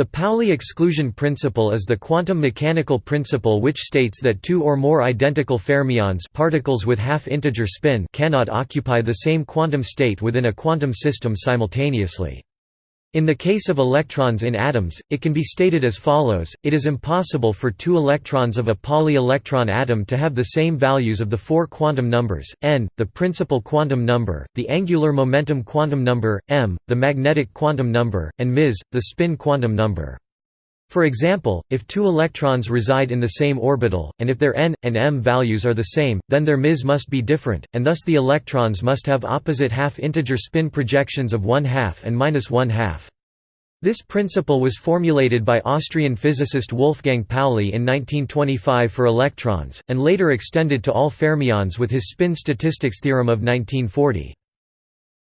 The Pauli exclusion principle is the quantum mechanical principle which states that two or more identical fermions particles with half-integer spin cannot occupy the same quantum state within a quantum system simultaneously. In the case of electrons in atoms, it can be stated as follows, it is impossible for two electrons of a poly-electron atom to have the same values of the four quantum numbers, n, the principal quantum number, the angular momentum quantum number, m, the magnetic quantum number, and ms, the spin quantum number. For example, if two electrons reside in the same orbital, and if their n, and m values are the same, then their ms must be different, and thus the electrons must have opposite half-integer spin projections of 1 half and minus 1 half. This principle was formulated by Austrian physicist Wolfgang Pauli in 1925 for electrons, and later extended to all fermions with his spin statistics theorem of 1940.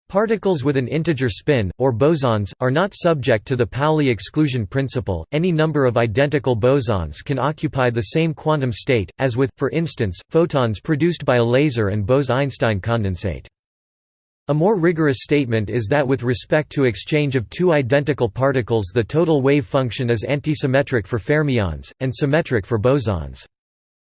Particles with an integer spin, or bosons, are not subject to the Pauli exclusion principle. Any number of identical bosons can occupy the same quantum state, as with, for instance, photons produced by a laser and Bose–Einstein condensate. A more rigorous statement is that with respect to exchange of two identical particles the total wave function is antisymmetric for fermions, and symmetric for bosons.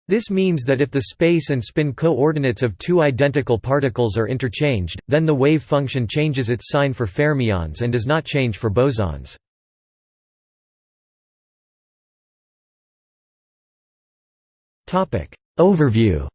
This means that if the space and spin coordinates of two identical particles are interchanged, then the wave function changes its sign for fermions and does not change for bosons. Overview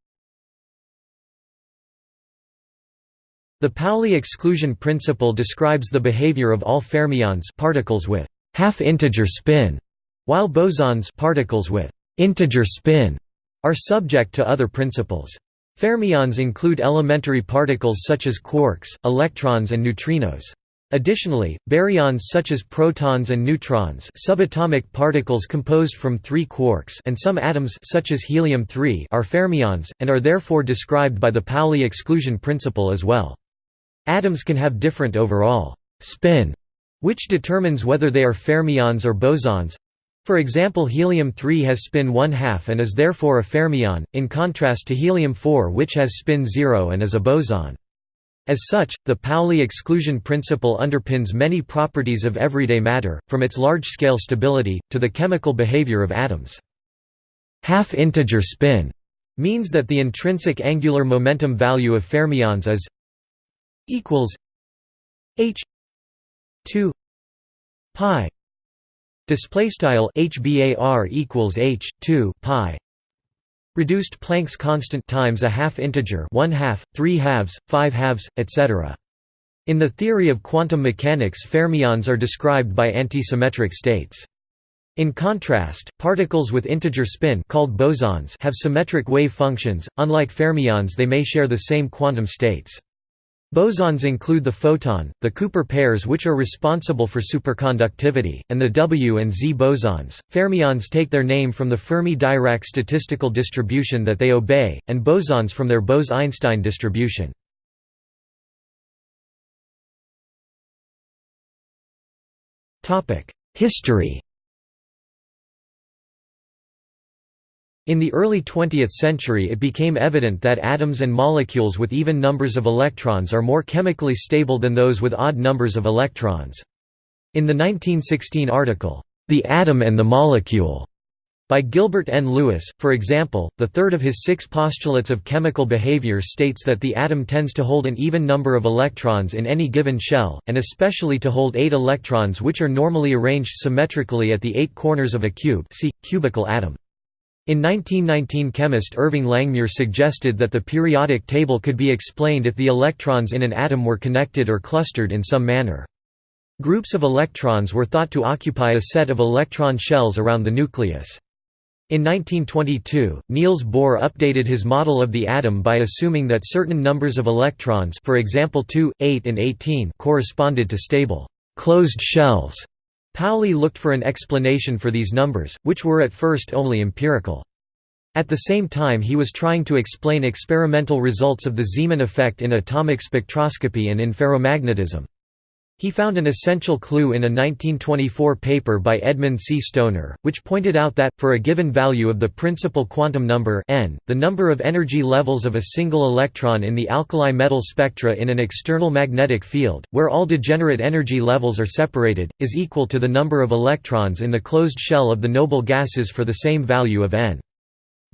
The Pauli exclusion principle describes the behavior of all fermions particles with half-integer spin, while bosons particles with integer spin are subject to other principles. Fermions include elementary particles such as quarks, electrons and neutrinos. Additionally, baryons such as protons and neutrons subatomic particles composed from three quarks and some atoms such as helium-3 are fermions, and are therefore described by the Pauli exclusion principle as well. Atoms can have different overall spin, which determines whether they are fermions or bosons. For example helium-3 has spin 1 half and is therefore a fermion, in contrast to helium-4 which has spin 0 and is a boson. As such, the Pauli exclusion principle underpins many properties of everyday matter, from its large-scale stability, to the chemical behavior of atoms. Half-integer spin means that the intrinsic angular momentum value of fermions is equals h 2 pi Display style HBAR equals H two pi reduced Planck's constant times a half integer one half, three halves, five halves, etc. In the theory of quantum mechanics fermions are described by antisymmetric states. In contrast, particles with integer spin called bosons have symmetric wave functions, unlike fermions they may share the same quantum states. Bosons include the photon, the Cooper pairs which are responsible for superconductivity, and the W and Z bosons. Fermions take their name from the Fermi-Dirac statistical distribution that they obey, and bosons from their Bose–Einstein distribution. History In the early 20th century it became evident that atoms and molecules with even numbers of electrons are more chemically stable than those with odd numbers of electrons. In the 1916 article, "'The Atom and the Molecule' by Gilbert N. Lewis, for example, the third of his six postulates of chemical behavior states that the atom tends to hold an even number of electrons in any given shell, and especially to hold eight electrons which are normally arranged symmetrically at the eight corners of a cube see, cubical atom. In 1919 chemist Irving Langmuir suggested that the periodic table could be explained if the electrons in an atom were connected or clustered in some manner. Groups of electrons were thought to occupy a set of electron shells around the nucleus. In 1922, Niels Bohr updated his model of the atom by assuming that certain numbers of electrons for example 2, 8 and 18 corresponded to stable closed shells Pauli looked for an explanation for these numbers, which were at first only empirical. At the same time he was trying to explain experimental results of the Zeeman effect in atomic spectroscopy and in ferromagnetism. He found an essential clue in a 1924 paper by Edmund C. Stoner, which pointed out that, for a given value of the principal quantum number n, the number of energy levels of a single electron in the alkali metal spectra in an external magnetic field, where all degenerate energy levels are separated, is equal to the number of electrons in the closed shell of the noble gases for the same value of n.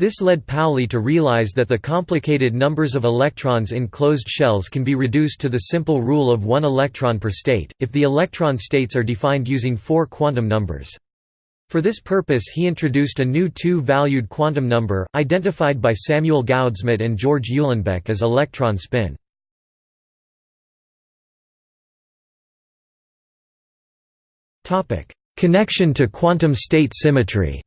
This led Pauli to realize that the complicated numbers of electrons in closed shells can be reduced to the simple rule of one electron per state, if the electron states are defined using four quantum numbers. For this purpose he introduced a new two-valued quantum number, identified by Samuel Goudsmit and George Uhlenbeck as electron spin. Connection to quantum state symmetry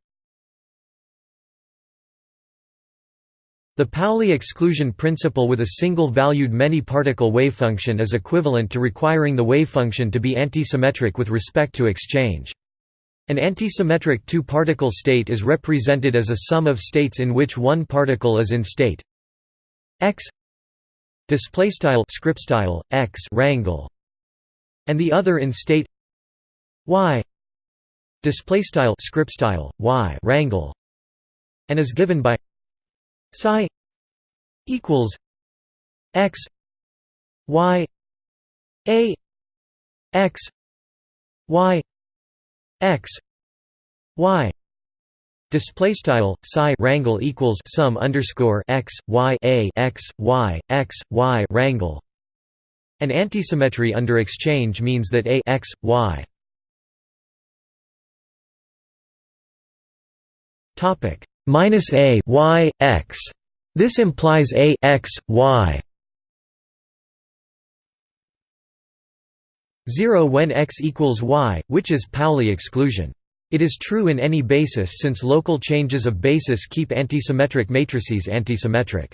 The Pauli exclusion principle with a single-valued many-particle wavefunction is equivalent to requiring the wavefunction to be antisymmetric with respect to exchange. An antisymmetric two-particle state is represented as a sum of states in which one particle is in state x display style script style x rangle and the other in state y display style script style y rangle and is given by psi equals x y a x y x y. Display style psi rangle equals sum underscore x y a x y x y rangle. An antisymmetry under exchange means that a x y. Topic minus a y x. This implies a x y 0 when x equals y, which is Pauli exclusion. It is true in any basis since local changes of basis keep antisymmetric matrices antisymmetric.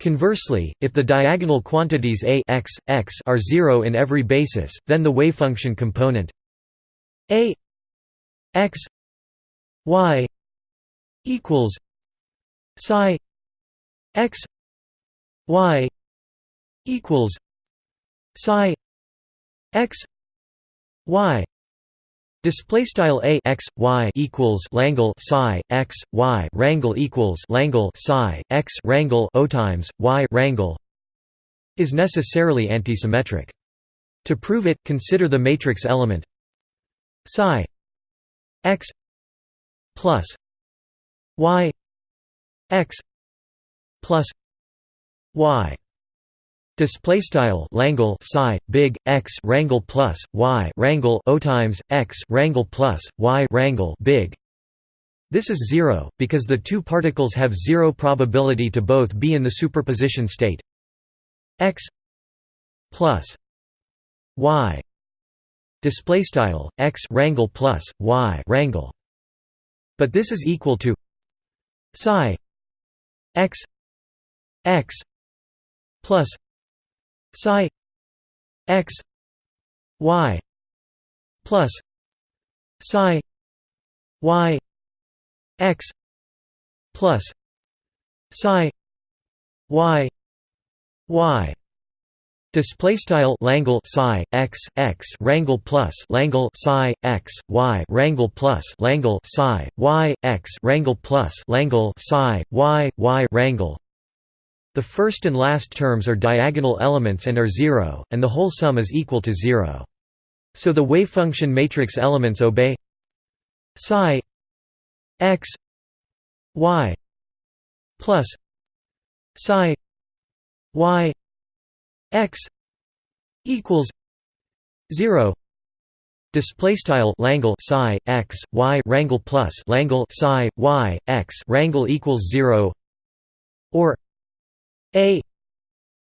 Conversely, if the diagonal quantities a x, x are zero in every basis, then the wavefunction component a x y equals psi x y equals psi x y Display style a x y equals Langle psi x y rangle equals Langle psi x rangle o times y rangle is necessarily antisymmetric. To prove it, consider the matrix element psi x plus y x plus y. Display style Langle psi big x rangle plus y rangle o times x rangle plus y rangle big. This is zero because the two particles have zero probability to both be in the superposition state. X plus y. Display style x rangle plus y rangle but this is equal to psi x x plus psi x y plus psi y x plus psi y y Display style Langle psi x x rangle plus Langle psi x y rangle plus Langle psi y x rangle plus Langle psi y y rangle. The first and last terms are diagonal elements and are zero, and the whole sum is equal to zero. So the wavefunction matrix elements obey psi x y plus psi y x equals 0 display style Langle psi x y rangle plus Langle psi y x rangle equals 0 or a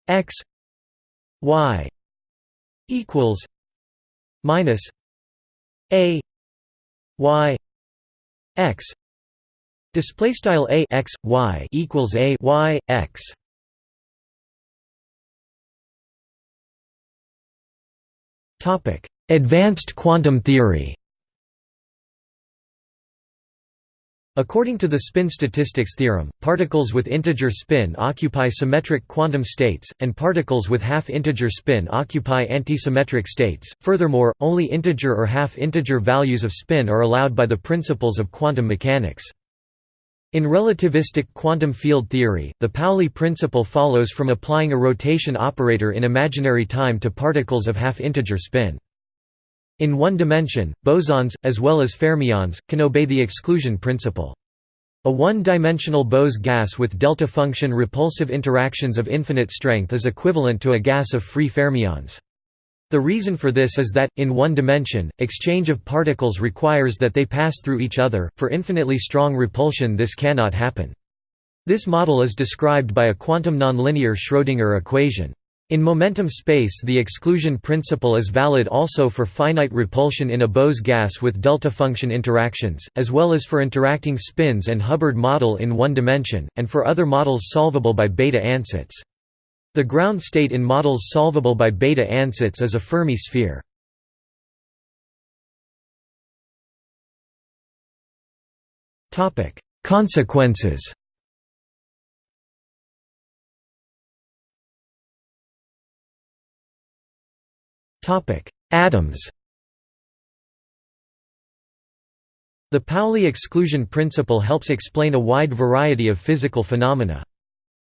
x y equals minus a y x display style a x y equals a y x Advanced quantum theory According to the spin statistics theorem, particles with integer spin occupy symmetric quantum states, and particles with half-integer spin occupy antisymmetric states. Furthermore, only integer or half-integer values of spin are allowed by the principles of quantum mechanics. In relativistic quantum field theory, the Pauli principle follows from applying a rotation operator in imaginary time to particles of half-integer spin. In one dimension, bosons, as well as fermions, can obey the exclusion principle. A one-dimensional Bose gas with delta function repulsive interactions of infinite strength is equivalent to a gas of free fermions. The reason for this is that, in one dimension, exchange of particles requires that they pass through each other, for infinitely strong repulsion this cannot happen. This model is described by a quantum nonlinear Schrödinger equation. In momentum space the exclusion principle is valid also for finite repulsion in a Bose gas with delta function interactions, as well as for interacting spins and Hubbard model in one dimension, and for other models solvable by Bethe ansatz. The ground state in models solvable by Bethe ansatz is a Fermi sphere. Consequences Atoms The Pauli exclusion principle helps explain a wide variety of physical phenomena.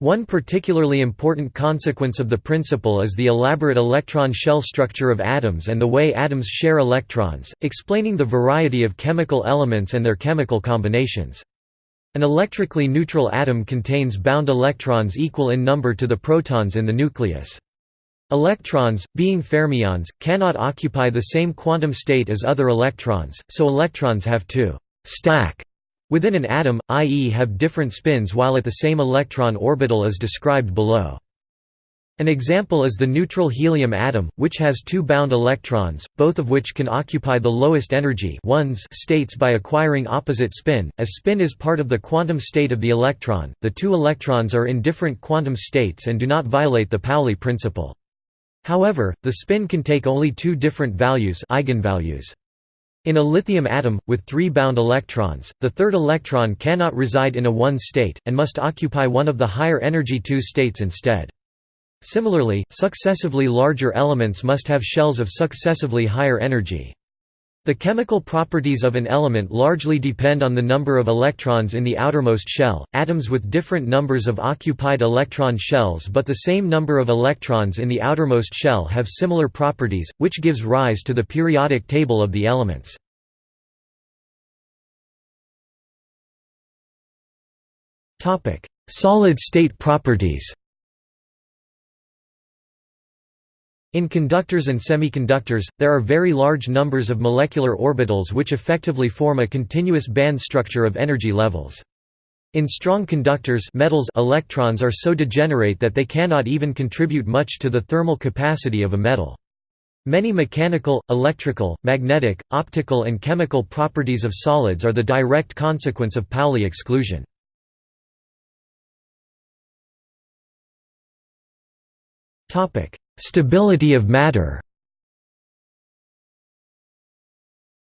One particularly important consequence of the principle is the elaborate electron shell structure of atoms and the way atoms share electrons, explaining the variety of chemical elements and their chemical combinations. An electrically neutral atom contains bound electrons equal in number to the protons in the nucleus. Electrons, being fermions, cannot occupy the same quantum state as other electrons, so electrons have to «stack» within an atom, i.e. have different spins while at the same electron orbital as described below. An example is the neutral helium atom, which has two bound electrons, both of which can occupy the lowest energy ones states by acquiring opposite spin. As spin is part of the quantum state of the electron, the two electrons are in different quantum states and do not violate the Pauli principle. However, the spin can take only two different values eigenvalues. In a lithium atom, with three bound electrons, the third electron cannot reside in a 1 state, and must occupy one of the higher energy 2 states instead. Similarly, successively larger elements must have shells of successively higher energy. The chemical properties of an element largely depend on the number of electrons in the outermost shell. Atoms with different numbers of occupied electron shells but the same number of electrons in the outermost shell have similar properties, which gives rise to the periodic table of the elements. Topic: Solid-state properties. In conductors and semiconductors, there are very large numbers of molecular orbitals which effectively form a continuous band structure of energy levels. In strong conductors metals electrons are so degenerate that they cannot even contribute much to the thermal capacity of a metal. Many mechanical, electrical, magnetic, optical and chemical properties of solids are the direct consequence of Pauli exclusion. Stability of matter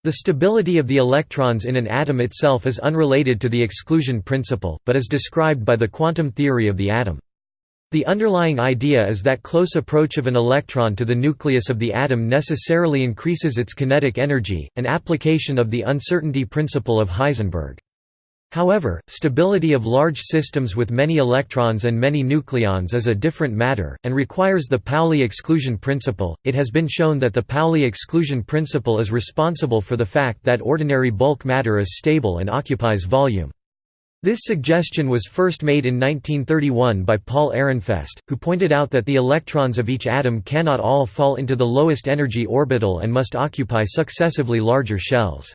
The stability of the electrons in an atom itself is unrelated to the exclusion principle, but is described by the quantum theory of the atom. The underlying idea is that close approach of an electron to the nucleus of the atom necessarily increases its kinetic energy, an application of the uncertainty principle of Heisenberg. However, stability of large systems with many electrons and many nucleons is a different matter, and requires the Pauli exclusion principle. It has been shown that the Pauli exclusion principle is responsible for the fact that ordinary bulk matter is stable and occupies volume. This suggestion was first made in 1931 by Paul Ehrenfest, who pointed out that the electrons of each atom cannot all fall into the lowest energy orbital and must occupy successively larger shells.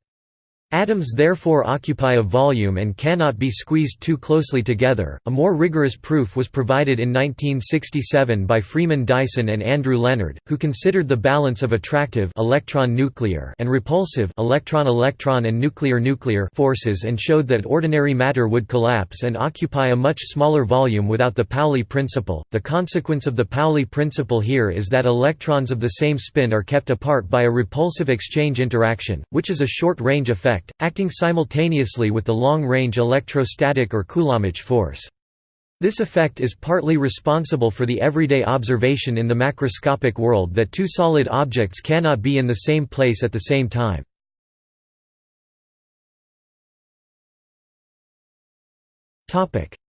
Atoms therefore occupy a volume and cannot be squeezed too closely together. A more rigorous proof was provided in 1967 by Freeman Dyson and Andrew Lenard, who considered the balance of attractive electron-nuclear and repulsive electron-electron and nuclear-nuclear forces and showed that ordinary matter would collapse and occupy a much smaller volume without the Pauli principle. The consequence of the Pauli principle here is that electrons of the same spin are kept apart by a repulsive exchange interaction, which is a short-range effect effect, acting simultaneously with the long-range electrostatic or Coulombic force. This effect is partly responsible for the everyday observation in the macroscopic world that two solid objects cannot be in the same place at the same time.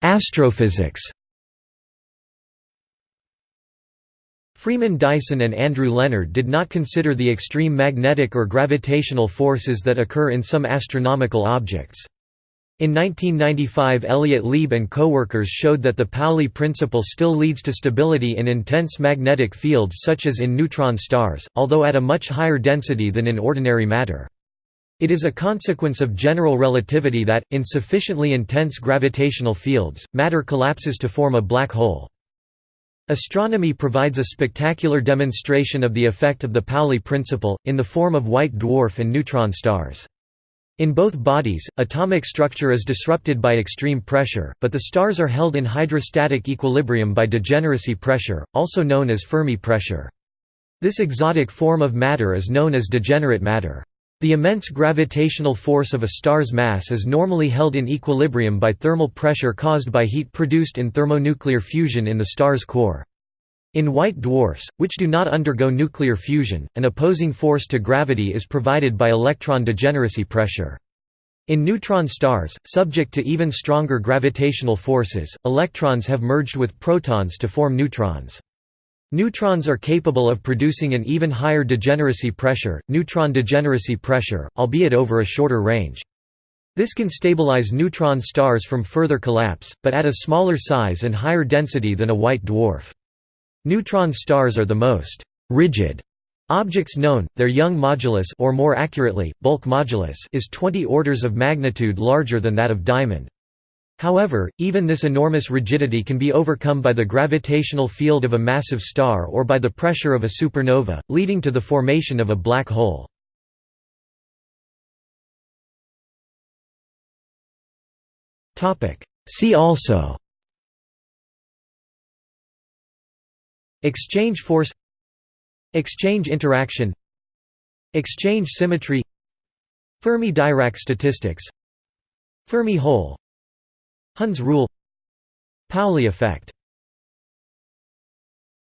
Astrophysics Freeman Dyson and Andrew Lenard did not consider the extreme magnetic or gravitational forces that occur in some astronomical objects. In 1995 Elliott Lieb and co-workers showed that the Pauli principle still leads to stability in intense magnetic fields such as in neutron stars, although at a much higher density than in ordinary matter. It is a consequence of general relativity that, in sufficiently intense gravitational fields, matter collapses to form a black hole. Astronomy provides a spectacular demonstration of the effect of the Pauli principle, in the form of white dwarf and neutron stars. In both bodies, atomic structure is disrupted by extreme pressure, but the stars are held in hydrostatic equilibrium by degeneracy pressure, also known as Fermi pressure. This exotic form of matter is known as degenerate matter. The immense gravitational force of a star's mass is normally held in equilibrium by thermal pressure caused by heat produced in thermonuclear fusion in the star's core. In white dwarfs, which do not undergo nuclear fusion, an opposing force to gravity is provided by electron degeneracy pressure. In neutron stars, subject to even stronger gravitational forces, electrons have merged with protons to form neutrons. Neutrons are capable of producing an even higher degeneracy pressure, neutron degeneracy pressure, albeit over a shorter range. This can stabilize neutron stars from further collapse, but at a smaller size and higher density than a white dwarf. Neutron stars are the most rigid objects known. Their Young modulus or more accurately, bulk modulus is 20 orders of magnitude larger than that of diamond. However, even this enormous rigidity can be overcome by the gravitational field of a massive star or by the pressure of a supernova, leading to the formation of a black hole. See also Exchange force Exchange interaction Exchange symmetry Fermi-Dirac statistics Fermi hole Hund's rule. Pauli effect